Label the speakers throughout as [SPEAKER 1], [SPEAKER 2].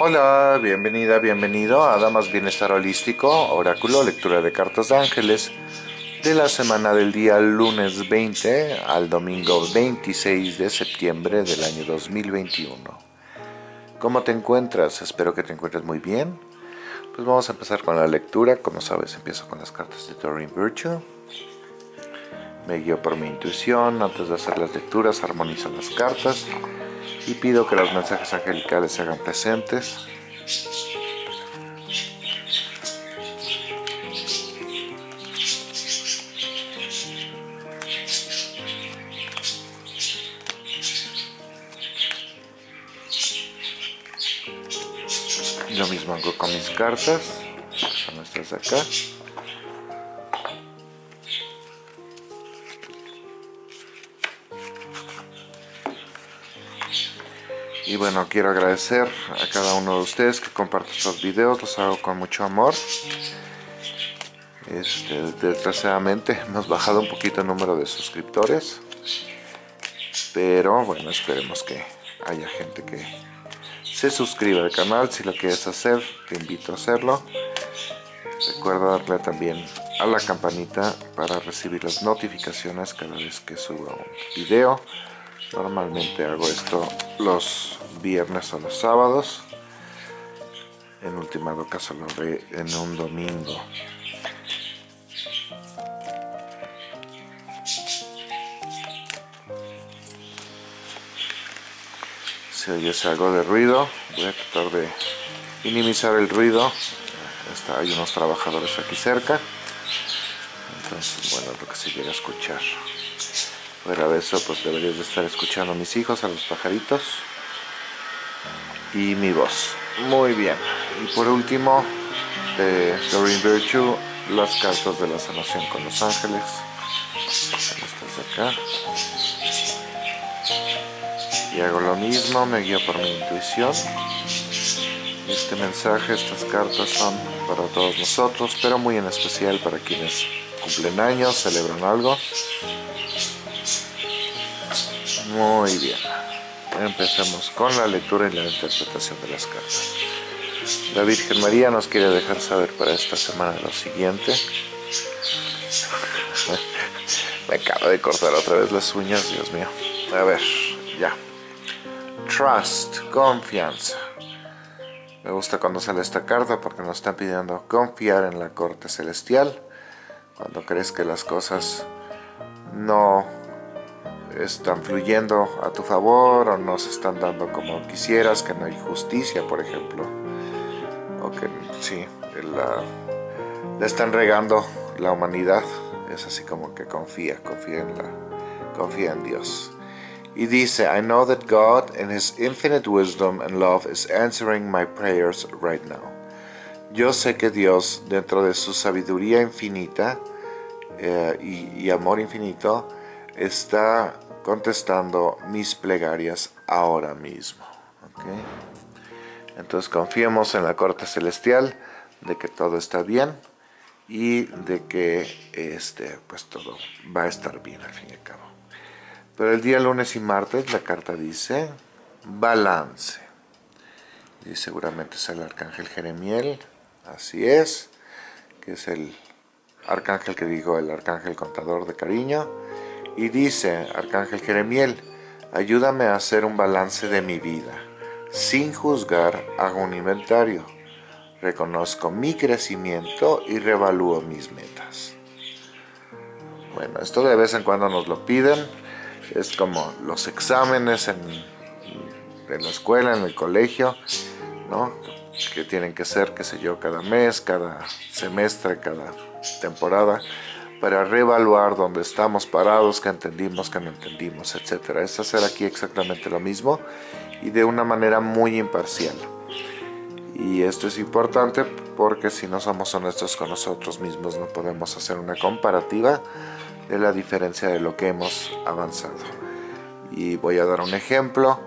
[SPEAKER 1] Hola, bienvenida, bienvenido a Damas Bienestar Holístico, Oráculo, lectura de cartas de ángeles de la semana del día lunes 20 al domingo 26 de septiembre del año 2021. ¿Cómo te encuentras? Espero que te encuentres muy bien. Pues vamos a empezar con la lectura. Como sabes, empiezo con las cartas de Doreen Virtue. Me guío por mi intuición. Antes de hacer las lecturas, armonizo las cartas y pido que los mensajes angelicales se hagan presentes. Lo mismo hago con mis cartas, son estas de acá. Y bueno, quiero agradecer a cada uno de ustedes que comparte estos videos, los hago con mucho amor. Este, desgraciadamente hemos bajado un poquito el número de suscriptores. Pero bueno, esperemos que haya gente que se suscriba al canal. Si lo quieres hacer, te invito a hacerlo. Recuerda darle también a la campanita para recibir las notificaciones cada vez que suba un video. Normalmente hago esto los viernes o los sábados. En último caso lo haré en un domingo. Si oyes algo de ruido, voy a tratar de minimizar el ruido. Hay unos trabajadores aquí cerca. Entonces, bueno, lo que se llega a escuchar. Fuera de eso, pues deberías de estar escuchando a mis hijos, a los pajaritos y mi voz. Muy bien. Y por último, de Doreen Virtue, las cartas de la sanación con los ángeles. Estas de acá. Y hago lo mismo, me guío por mi intuición. Este mensaje, estas cartas son para todos nosotros, pero muy en especial para quienes cumplen años, celebran algo. Muy bien. Empecemos con la lectura y la interpretación de las cartas. La Virgen María nos quiere dejar saber para esta semana lo siguiente. Me acabo de cortar otra vez las uñas, Dios mío. A ver, ya. Trust, confianza. Me gusta cuando sale esta carta porque nos están pidiendo confiar en la corte celestial. Cuando crees que las cosas no están fluyendo a tu favor o no se están dando como quisieras, que no hay justicia, por ejemplo. O que sí, la, la están regando la humanidad. Es así como que confía, confía en, la, confía en Dios. Y dice, I know that God in His infinite wisdom and love is answering my prayers right now. Yo sé que Dios, dentro de su sabiduría infinita eh, y, y amor infinito, está contestando mis plegarias ahora mismo. Entonces confiemos en la corte celestial de que todo está bien y de que este, pues todo va a estar bien al fin y al cabo. Pero el día lunes y martes la carta dice balance. Y seguramente es el arcángel Jeremiel, así es, que es el arcángel que digo, el arcángel contador de cariño y dice, Arcángel Jeremiel, ayúdame a hacer un balance de mi vida. Sin juzgar, hago un inventario. Reconozco mi crecimiento y revalúo mis metas. Bueno, esto de vez en cuando nos lo piden. Es como los exámenes en, en la escuela, en el colegio, ¿no? Que tienen que ser, qué sé yo, cada mes, cada semestre, cada temporada para reevaluar dónde estamos parados, qué entendimos, qué no entendimos, etc. Es hacer aquí exactamente lo mismo y de una manera muy imparcial. Y esto es importante porque si no somos honestos con nosotros mismos no podemos hacer una comparativa de la diferencia de lo que hemos avanzado. Y voy a dar un ejemplo.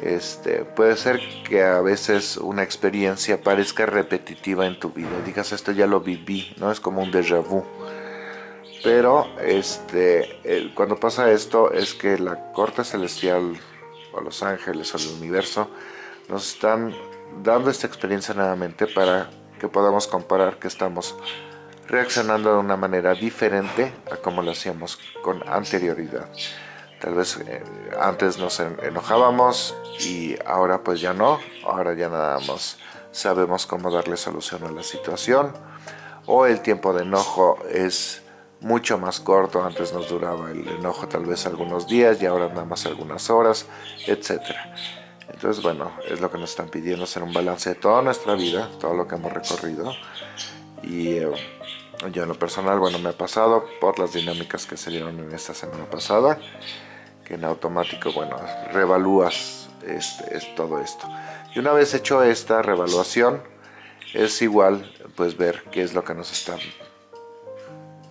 [SPEAKER 1] Este, puede ser que a veces una experiencia parezca repetitiva en tu vida. Digas, esto ya lo viví, ¿no? Es como un déjà vu pero este, cuando pasa esto es que la corte celestial o los ángeles o el universo nos están dando esta experiencia nuevamente para que podamos comparar que estamos reaccionando de una manera diferente a como lo hacíamos con anterioridad. Tal vez eh, antes nos enojábamos y ahora pues ya no, ahora ya nada más sabemos cómo darle solución a la situación o el tiempo de enojo es mucho más corto, antes nos duraba el enojo tal vez algunos días y ahora nada más algunas horas, etcétera. Entonces, bueno, es lo que nos están pidiendo, hacer un balance de toda nuestra vida, todo lo que hemos recorrido. Y eh, yo en lo personal, bueno, me ha pasado por las dinámicas que se dieron en esta semana pasada, que en automático, bueno, revalúas este, es todo esto. Y una vez hecho esta revaluación, es igual, pues ver qué es lo que nos está...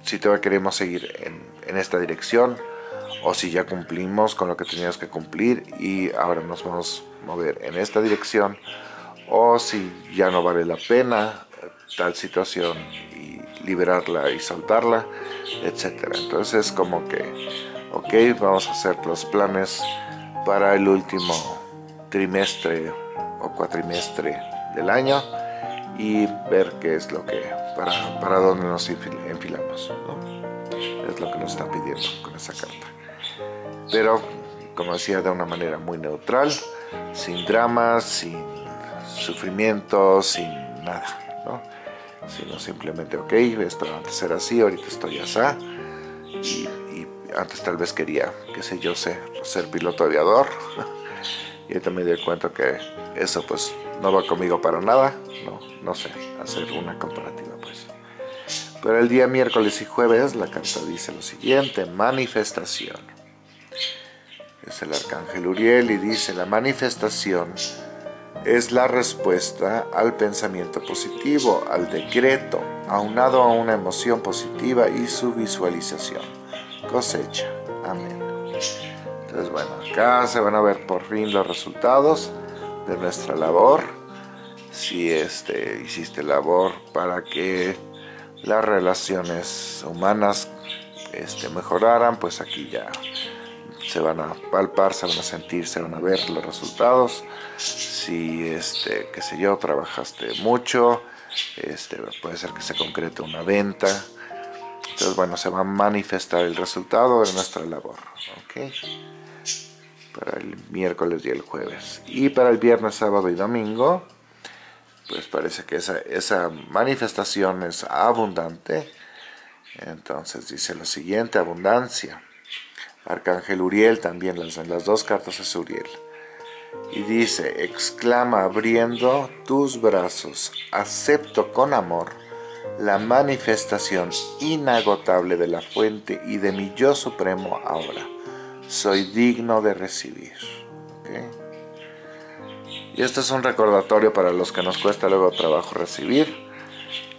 [SPEAKER 1] Si todavía queremos seguir en, en esta dirección, o si ya cumplimos con lo que teníamos que cumplir y ahora nos vamos a mover en esta dirección o si ya no vale la pena tal situación y liberarla y soltarla, etcétera. Entonces como que, ok, vamos a hacer los planes para el último trimestre o cuatrimestre del año y ver qué es lo que, para, para dónde nos enfilamos. Es lo que nos está pidiendo con esa carta pero como decía de una manera muy neutral, sin dramas, sin sufrimiento, sin nada, ¿no? sino simplemente, ok, esto antes era así, ahorita estoy así, y, antes tal vez quería, qué sé yo, ser, ser piloto aviador, y ahorita me di cuenta que eso pues no va conmigo para nada, no, no sé, hacer una comparativa. Pero el día miércoles y jueves la carta dice lo siguiente, manifestación es el arcángel Uriel y dice la manifestación es la respuesta al pensamiento positivo, al decreto, aunado a una emoción positiva y su visualización. Cosecha. Amén. Entonces, bueno, acá se van a ver por fin los resultados de nuestra labor. Si este, hiciste labor para que las relaciones humanas este, mejoraran, pues aquí ya se van a palpar, se van a sentir, se van a ver los resultados. Si, este, qué sé yo, trabajaste mucho, este, puede ser que se concrete una venta. Entonces, bueno, se va a manifestar el resultado de nuestra labor. ¿ok? Para el miércoles y el jueves. Y para el viernes, sábado y domingo, pues parece que esa, esa manifestación es abundante. Entonces dice lo siguiente, abundancia. Arcángel Uriel también, en las dos cartas es Uriel. Y dice, exclama abriendo tus brazos, acepto con amor la manifestación inagotable de la fuente y de mi yo supremo ahora. Soy digno de recibir. Y esto es un recordatorio para los que nos cuesta luego trabajo recibir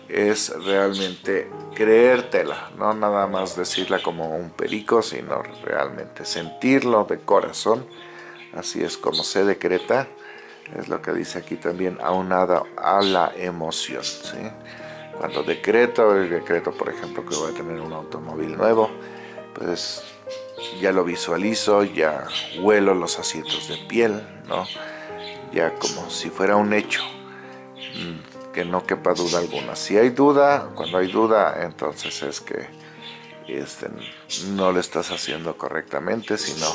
[SPEAKER 1] es realmente creértela, no nada más decirla como un perico, sino realmente sentirlo de corazón, así es como se decreta, es lo que dice aquí también, aunado a la emoción. Cuando decreto, el decreto por ejemplo que voy a tener un automóvil nuevo, pues ya lo visualizo, ya huelo los asientos de piel, ¿no? Ya como si fuera un hecho, que no quepa duda alguna. Si hay duda, cuando hay duda, entonces es que este, no lo estás haciendo correctamente, sino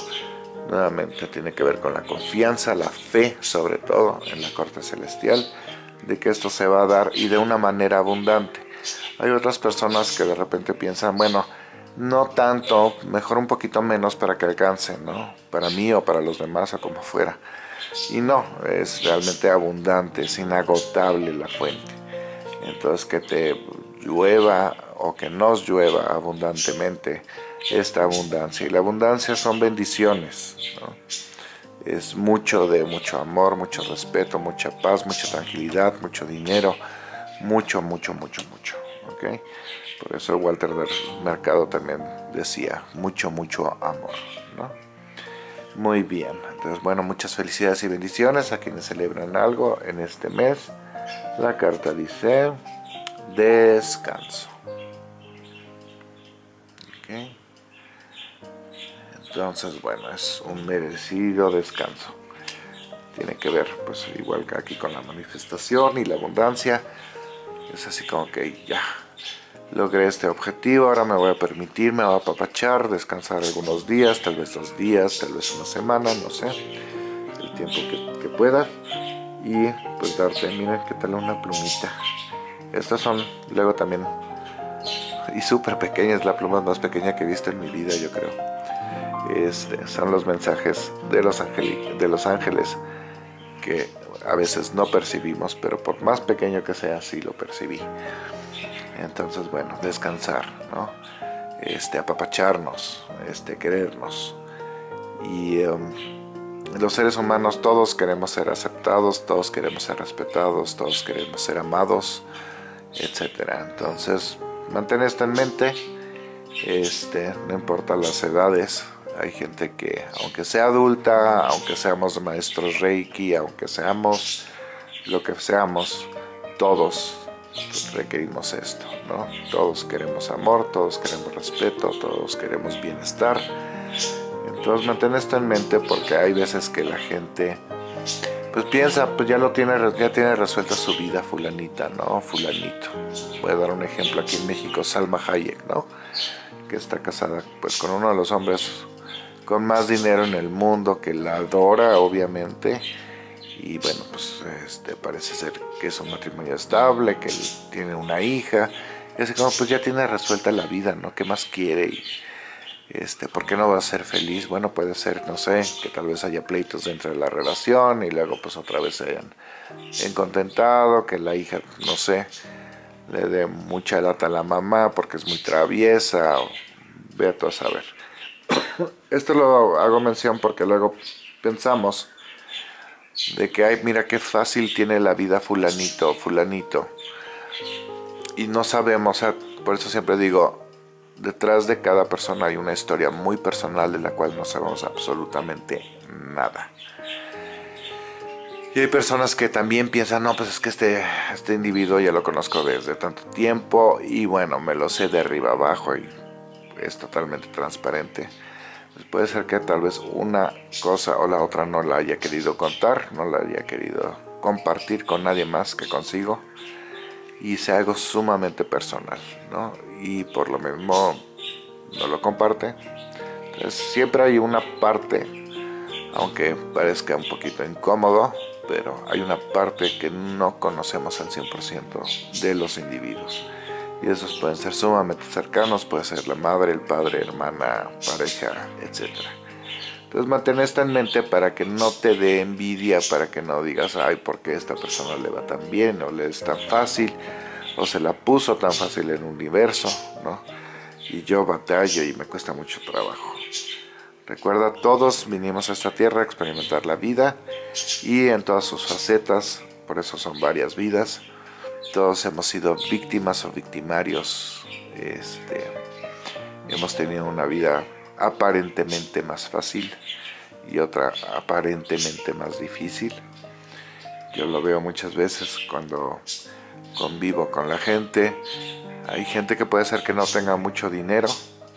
[SPEAKER 1] nuevamente tiene que ver con la confianza, la fe sobre todo en la corte celestial, de que esto se va a dar y de una manera abundante. Hay otras personas que de repente piensan, bueno, no tanto, mejor un poquito menos para que alcance, ¿no? Para mí o para los demás o como fuera. Y no, es realmente abundante, es inagotable la fuente. Entonces que te llueva o que nos llueva abundantemente esta abundancia. Y la abundancia son bendiciones. Es mucho de mucho amor, mucho respeto, mucha paz, mucha tranquilidad, mucho dinero, mucho, mucho, mucho, mucho. ¿okay? Por eso Walter Mercado también decía, mucho, mucho amor. ¿no? Muy bien, entonces bueno, muchas felicidades y bendiciones a quienes celebran algo en este mes. La carta dice, descanso. Entonces bueno, es un merecido descanso. tiene que ver, pues igual que aquí con la manifestación y la abundancia. Es así como que ya logré este objetivo, ahora me voy a permitir, me voy a apapachar, descansar algunos días, tal vez dos días, tal vez una semana, no sé, el tiempo que, que pueda. Y pues darte, miren qué tal una plumita. Estas son luego también, y súper pequeñas, la pluma más pequeña que he visto en mi vida yo creo. Este, son los mensajes de los, de los ángeles que a veces no percibimos, pero por más pequeño que sea, sí lo percibí. Entonces, bueno, descansar, ¿no? Este, apapacharnos, este, querernos. Y um, los seres humanos todos queremos ser aceptados, todos queremos ser respetados, todos queremos ser amados, etc. Entonces, mantén esto en mente, este, no importa las edades, hay gente que, aunque sea adulta, aunque seamos maestros Reiki, aunque seamos lo que seamos, todos requerimos esto, ¿no? Todos queremos amor, todos queremos respeto, todos queremos bienestar. Entonces mantén esto en mente porque hay veces que la gente pues piensa, pues ya lo tiene, ya tiene resuelta su vida fulanita, ¿no? Fulanito. Voy a dar un ejemplo aquí en México, Salma Hayek, ¿no? Que está casada pues con uno de los hombres con más dinero en el mundo, que la adora obviamente, y bueno, pues este, parece ser que es un matrimonio estable, que él tiene una hija, y así como pues ya tiene resuelta la vida, ¿no? ¿Qué más quiere? Este, ¿Por qué no va a ser feliz? Bueno, puede ser, no sé, que tal vez haya pleitos dentro de la relación y luego pues otra vez se hayan encontentado, que la hija, no sé, le dé mucha lata a la mamá porque es muy traviesa, o ve a saber. Esto lo hago mención porque luego pensamos de que, ay, mira qué fácil tiene la vida fulanito o fulanito. Y no sabemos, por eso siempre digo, detrás de cada persona hay una historia muy personal de la cual no sabemos absolutamente nada. Y hay personas que también piensan, no, pues es que este, este individuo ya lo conozco desde tanto tiempo y bueno, me lo sé de arriba abajo y es totalmente transparente. Pues puede ser que tal vez una cosa o la otra no la haya querido contar, no la haya querido compartir con nadie más que consigo y sea algo sumamente personal, ¿no? Y por lo mismo no lo comparte. Entonces siempre hay una parte, aunque parezca un poquito incómodo, pero hay una parte que no conocemos al 100% de los individuos y esos pueden ser sumamente cercanos, puede ser la madre, el padre, hermana, pareja, etc. Entonces mantén esto en mente para que no te dé envidia, para que no digas, ay, ¿por qué esta persona le va tan bien? o le es tan fácil, o se la puso tan fácil en el universo, ¿no? Y yo batallo y me cuesta mucho trabajo. Recuerda, todos vinimos a esta tierra a experimentar la vida y en todas sus facetas, por eso son varias vidas, todos hemos sido víctimas o victimarios. Este, hemos tenido una vida aparentemente más fácil y otra aparentemente más difícil. Yo lo veo muchas veces cuando convivo con la gente. Hay gente que puede ser que no tenga mucho dinero,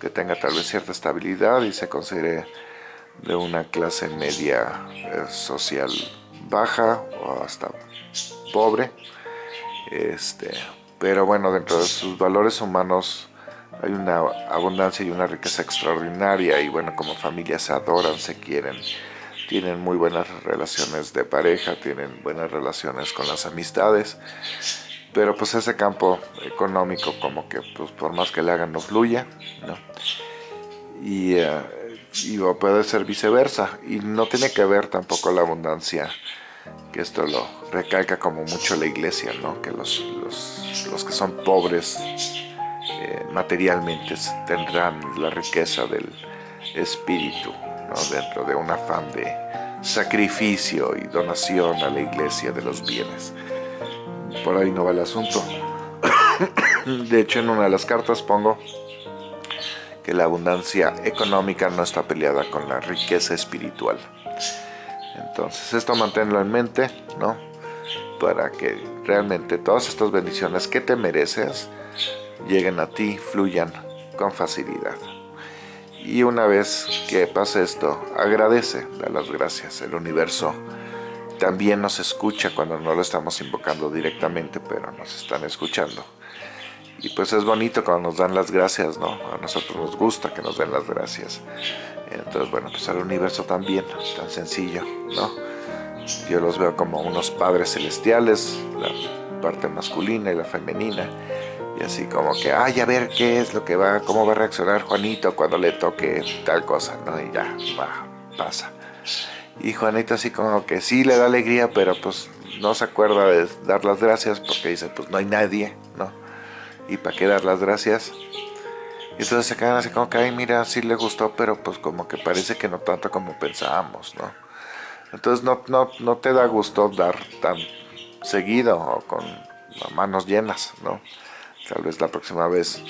[SPEAKER 1] que tenga tal vez cierta estabilidad y se considere de una clase media eh, social baja o hasta pobre este, pero bueno, dentro de sus valores humanos hay una abundancia y una riqueza extraordinaria y bueno, como familias se adoran, se quieren, tienen muy buenas relaciones de pareja, tienen buenas relaciones con las amistades, pero pues ese campo económico como que pues por más que le hagan no fluye, ¿no? Y, uh, y puede ser viceversa y no tiene que ver tampoco la abundancia que esto lo recalca como mucho la iglesia, ¿no? que los, los, que son pobres eh, materialmente tendrán la riqueza del espíritu ¿no? dentro de un afán de sacrificio y donación a la iglesia de los bienes. Por ahí no va el asunto. De hecho, en una de las cartas pongo que la abundancia económica no está peleada con la riqueza espiritual. Entonces esto manténlo en mente, ¿no? Para que realmente todas estas bendiciones que te mereces lleguen a ti, fluyan con facilidad. Y una vez que pase esto, agradece, da las gracias. El universo también nos escucha cuando no lo estamos invocando directamente, pero nos están escuchando. Y pues es bonito cuando nos dan las gracias, ¿no? A nosotros nos gusta que nos den las gracias. Entonces, bueno, pues al universo también, tan sencillo, ¿no? Yo los veo como unos padres celestiales, la parte masculina y la femenina. Y así como que, ay, a ver qué es lo que va, cómo va a reaccionar Juanito cuando le toque tal cosa, ¿no? Y ya, va, pasa. Y Juanito así como que sí le da alegría, pero pues no se acuerda de dar las gracias porque dice, pues no hay nadie, ¿no? ¿Y para qué dar las gracias? Y entonces se quedan así como que, ay, mira, sí le gustó, pero pues como que parece que no tanto como pensábamos, ¿no? Entonces no, no, no te da gusto dar tan seguido o con manos llenas, ¿no? Tal vez la próxima vez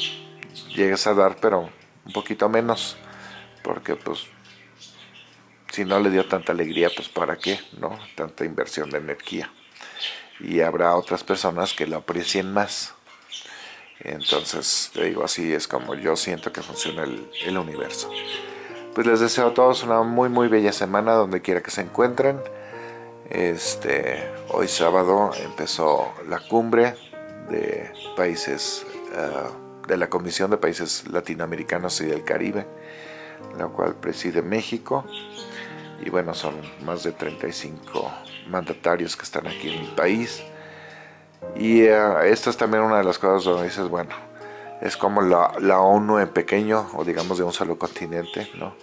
[SPEAKER 1] llegues a dar, pero un poquito menos, porque pues si no le dio tanta alegría, pues para qué, ¿no? Tanta inversión de energía. Y habrá otras personas que lo aprecien más. Entonces, te digo, así es como yo siento que funciona el, universo. Pues les deseo a todos una muy muy bella semana donde quiera que se encuentren. Este, hoy sábado empezó la cumbre de países, ah, de la Comisión de Países Latinoamericanos y del Caribe, la cual preside México. Y bueno, son más de 35 mandatarios que están aquí en mi país. Y uh, esta es también una de las cosas donde dices, bueno, es como la, la, ONU en pequeño, o digamos de un solo continente, ¿no?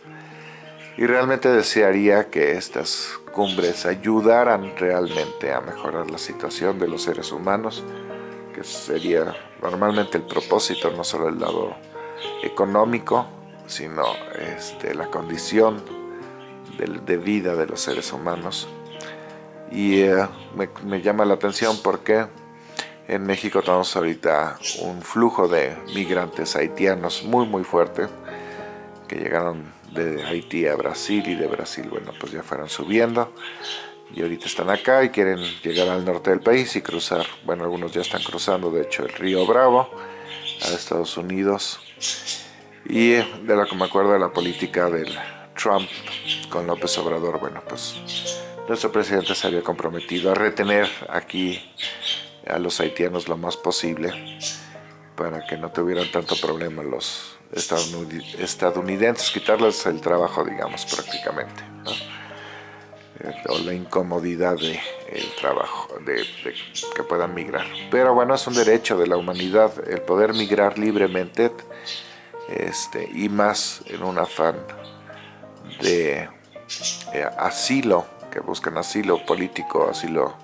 [SPEAKER 1] Y realmente desearía que estas cumbres ayudaran realmente a mejorar la situación de los seres humanos, que sería normalmente el propósito, no solo el lado económico, sino este, la condición de, de vida de los seres humanos. Y uh, me, me llama la atención porque en México tenemos ahorita un flujo de migrantes haitianos muy muy fuerte que llegaron de Haití a Brasil y de Brasil, bueno, pues ya fueron subiendo y ahorita están acá y quieren llegar al norte del país y cruzar, bueno, algunos ya están cruzando, de hecho, el río Bravo a Estados Unidos. Y de lo que me acuerdo de la política del Trump con López Obrador, bueno, pues nuestro presidente se había comprometido a retener aquí a los haitianos lo más posible para que no tuvieran tanto problema los estadounidenses, quitarles el trabajo, digamos, prácticamente, eh, o la incomodidad del trabajo, de, que puedan migrar. Pero bueno, es un derecho de la humanidad el poder migrar libremente este, y más en un afán de eh, asilo, que buscan asilo político, asilo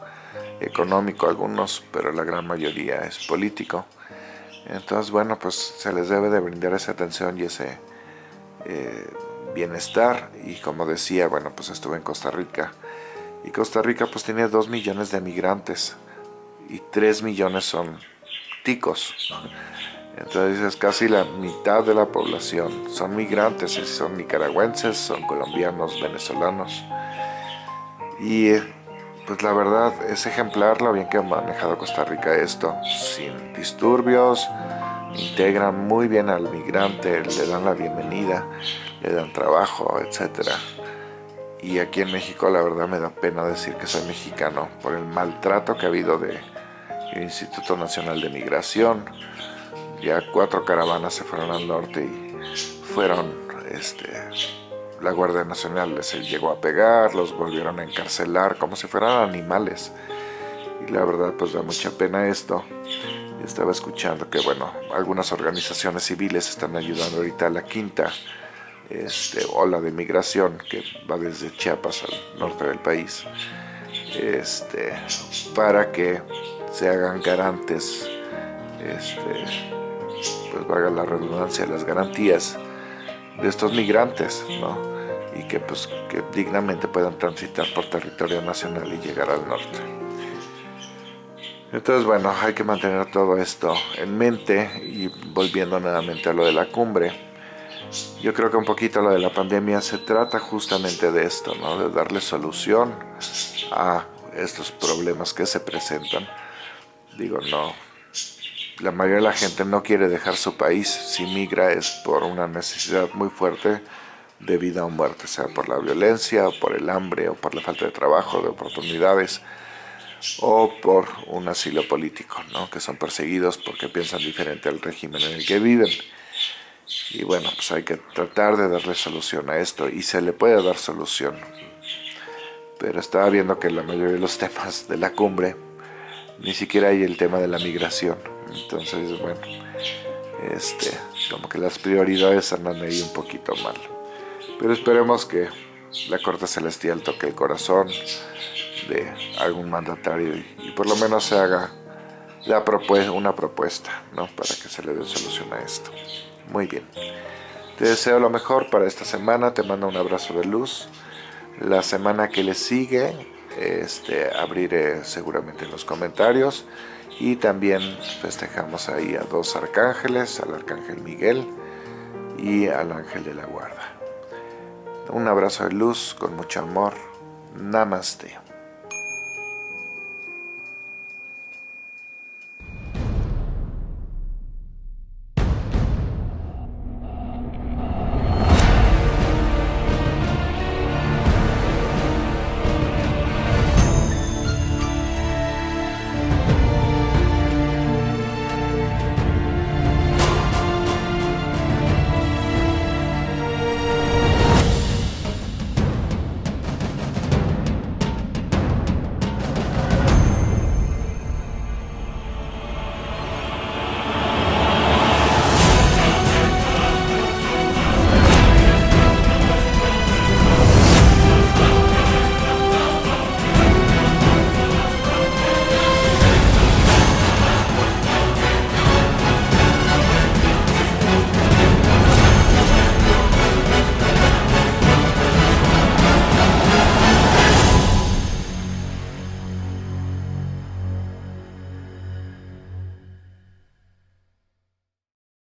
[SPEAKER 1] económico algunos, pero la gran mayoría es político. Entonces, bueno, pues se les debe de brindar esa atención y ese eh, bienestar. Y como decía, bueno, pues estuve en Costa Rica. Y Costa Rica pues tiene dos millones de migrantes y tres millones son ticos. Entonces es casi la mitad de la población son migrantes, son nicaragüenses, son colombianos, venezolanos. Y pues la verdad es ejemplar lo bien que ha manejado Costa Rica esto, sin disturbios, integran muy bien al migrante, le dan la bienvenida, le dan trabajo, etc. Y aquí en México la verdad me da pena decir que soy mexicano por el maltrato que ha habido del Instituto Nacional de Migración. Ya cuatro caravanas se fueron al norte y fueron este, la Guardia Nacional les llegó a pegar, los volvieron a encarcelar como si fueran animales. Y la verdad pues da mucha pena esto. Estaba escuchando que bueno, algunas organizaciones civiles están ayudando ahorita a la quinta este, ola de migración que va desde Chiapas al norte del país. Este, para que se hagan garantes, este, pues valga la redundancia, las garantías de estos migrantes, ¿no? y que, pues, que dignamente puedan transitar por territorio nacional y llegar al norte. Entonces, bueno, hay que mantener todo esto en mente y volviendo nuevamente a lo de la cumbre, yo creo que un poquito lo de la pandemia se trata justamente de esto, ¿no? de darle solución a estos problemas que se presentan. Digo, no, la mayoría de la gente no quiere dejar su país, si migra es por una necesidad muy fuerte de vida o muerte, sea por la violencia, o por el hambre, o por la falta de trabajo, de oportunidades, o por un asilo político, ¿no? que son perseguidos porque piensan diferente al régimen en el que viven. Y bueno, pues hay que tratar de darle solución a esto, y se le puede dar solución. Pero estaba viendo que la mayoría de los temas de la cumbre, ni siquiera hay el tema de la migración. Entonces, bueno, este, como que las prioridades andan ahí un poquito mal. Pero esperemos que la Corte Celestial toque el corazón de algún mandatario y, por lo menos se haga la una propuesta ¿no? para que se le dé solución a esto. Muy bien. Te deseo lo mejor para esta semana, te mando un abrazo de luz. La semana que le sigue este, abriré seguramente en los comentarios y también festejamos ahí a dos arcángeles, al arcángel Miguel y al ángel de la guarda. Un abrazo de luz con mucho amor. Namaste.